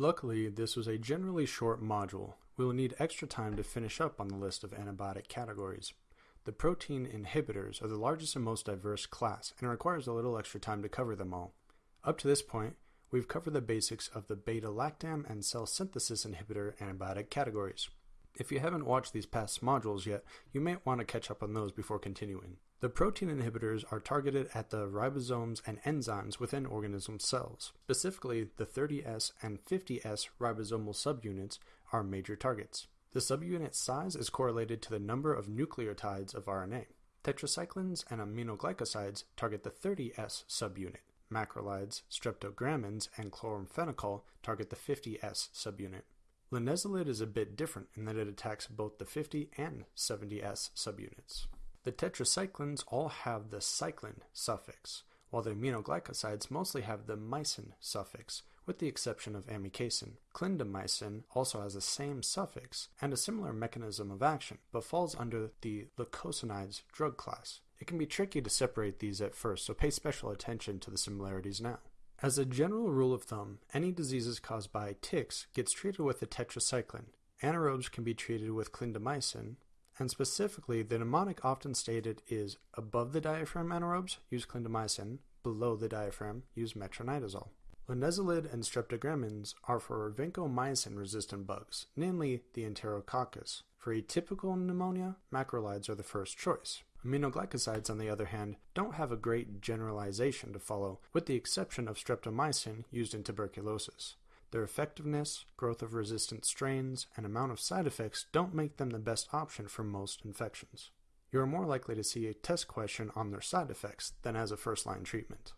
Luckily, this was a generally short module. We will need extra time to finish up on the list of antibiotic categories. The protein inhibitors are the largest and most diverse class, and it requires a little extra time to cover them all. Up to this point, we've covered the basics of the beta-lactam and cell synthesis inhibitor antibiotic categories. If you haven't watched these past modules yet, you may want to catch up on those before continuing. The protein inhibitors are targeted at the ribosomes and enzymes within organism cells. Specifically, the 30S and 50S ribosomal subunits are major targets. The subunit size is correlated to the number of nucleotides of RNA. Tetracyclines and aminoglycosides target the 30S subunit. Macrolides, streptogramins, and chloramphenicol target the 50S subunit. Linezolid is a bit different in that it attacks both the 50 and 70S subunits. The tetracyclines all have the cyclin suffix, while the aminoglycosides mostly have the mycin suffix, with the exception of amikacin. Clindamycin also has the same suffix and a similar mechanism of action, but falls under the lincosamides drug class. It can be tricky to separate these at first, so pay special attention to the similarities now. As a general rule of thumb, any diseases caused by ticks gets treated with a tetracycline. Anaerobes can be treated with clindamycin, and specifically, the mnemonic often stated is above the diaphragm anaerobes, use clindamycin, below the diaphragm, use metronidazole. Linezolid and streptogramins are for vancomycin-resistant bugs, namely the Enterococcus. For atypical pneumonia, macrolides are the first choice. Aminoglycosides, on the other hand, don't have a great generalization to follow, with the exception of streptomycin used in tuberculosis. Their effectiveness, growth of resistant strains, and amount of side effects don't make them the best option for most infections. You are more likely to see a test question on their side effects than as a first line treatment.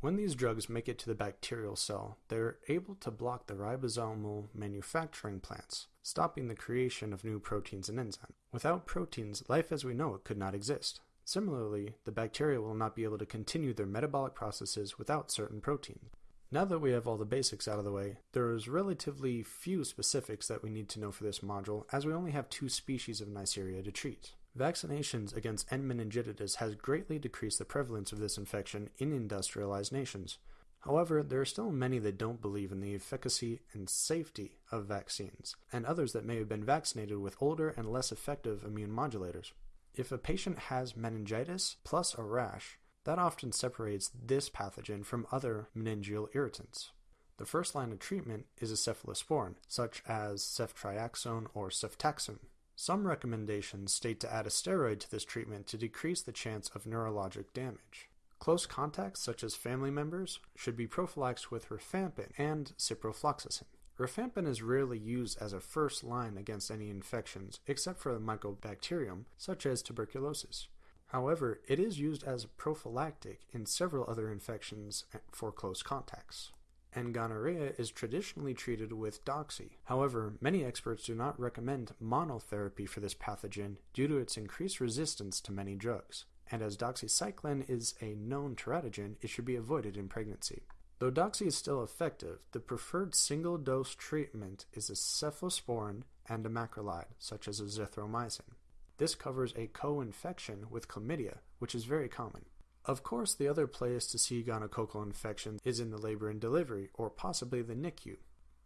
When these drugs make it to the bacterial cell, they are able to block the ribosomal manufacturing plants, stopping the creation of new proteins and enzymes. Without proteins, life as we know it could not exist. Similarly, the bacteria will not be able to continue their metabolic processes without certain proteins. Now that we have all the basics out of the way, there is relatively few specifics that we need to know for this module as we only have two species of Neisseria to treat. Vaccinations against N. meningitidis has greatly decreased the prevalence of this infection in industrialized nations. However, there are still many that don't believe in the efficacy and safety of vaccines, and others that may have been vaccinated with older and less effective immune modulators. If a patient has meningitis plus a rash, that often separates this pathogen from other meningeal irritants. The first line of treatment is a cephalosporin, such as ceftriaxone or cefotaxime. Some recommendations state to add a steroid to this treatment to decrease the chance of neurologic damage. Close contacts, such as family members, should be prophylaxed with rifampin and ciprofloxacin. Rifampin is rarely used as a first line against any infections, except for the mycobacterium, such as tuberculosis. However, it is used as a prophylactic in several other infections for close contacts. And gonorrhea is traditionally treated with doxy. However, many experts do not recommend monotherapy for this pathogen due to its increased resistance to many drugs. And as doxycycline is a known teratogen, it should be avoided in pregnancy. Though doxy is still effective, the preferred single dose treatment is a cephalosporin and a macrolide, such as azithromycin. This covers a co-infection with chlamydia, which is very common. Of course, the other place to see gonococcal infection is in the labor and delivery, or possibly the NICU.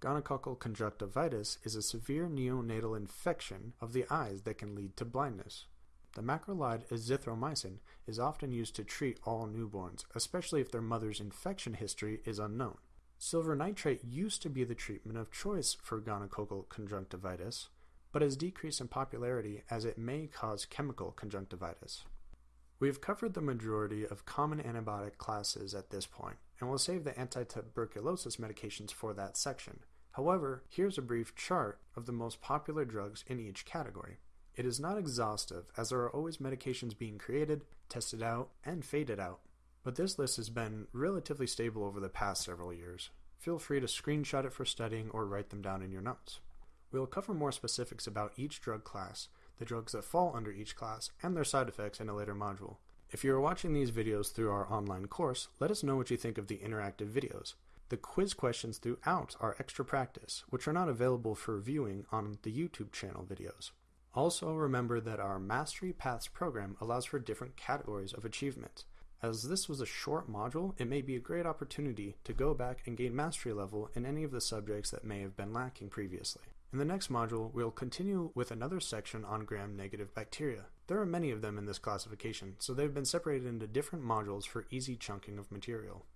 Gonococcal conjunctivitis is a severe neonatal infection of the eyes that can lead to blindness. The macrolide azithromycin is often used to treat all newborns, especially if their mother's infection history is unknown. Silver nitrate used to be the treatment of choice for gonococcal conjunctivitis, but has decreased in popularity as it may cause chemical conjunctivitis. We have covered the majority of common antibiotic classes at this point, and we'll save the anti-tuberculosis medications for that section. However, here's a brief chart of the most popular drugs in each category. It is not exhaustive, as there are always medications being created, tested out, and faded out. But this list has been relatively stable over the past several years. Feel free to screenshot it for studying or write them down in your notes. We will cover more specifics about each drug class, the drugs that fall under each class, and their side effects in a later module. If you are watching these videos through our online course, let us know what you think of the interactive videos. The quiz questions throughout are extra practice, which are not available for viewing on the YouTube channel videos. Also remember that our Mastery Paths program allows for different categories of achievement. As this was a short module, it may be a great opportunity to go back and gain mastery level in any of the subjects that may have been lacking previously. In the next module, we'll continue with another section on gram-negative bacteria. There are many of them in this classification, so they've been separated into different modules for easy chunking of material.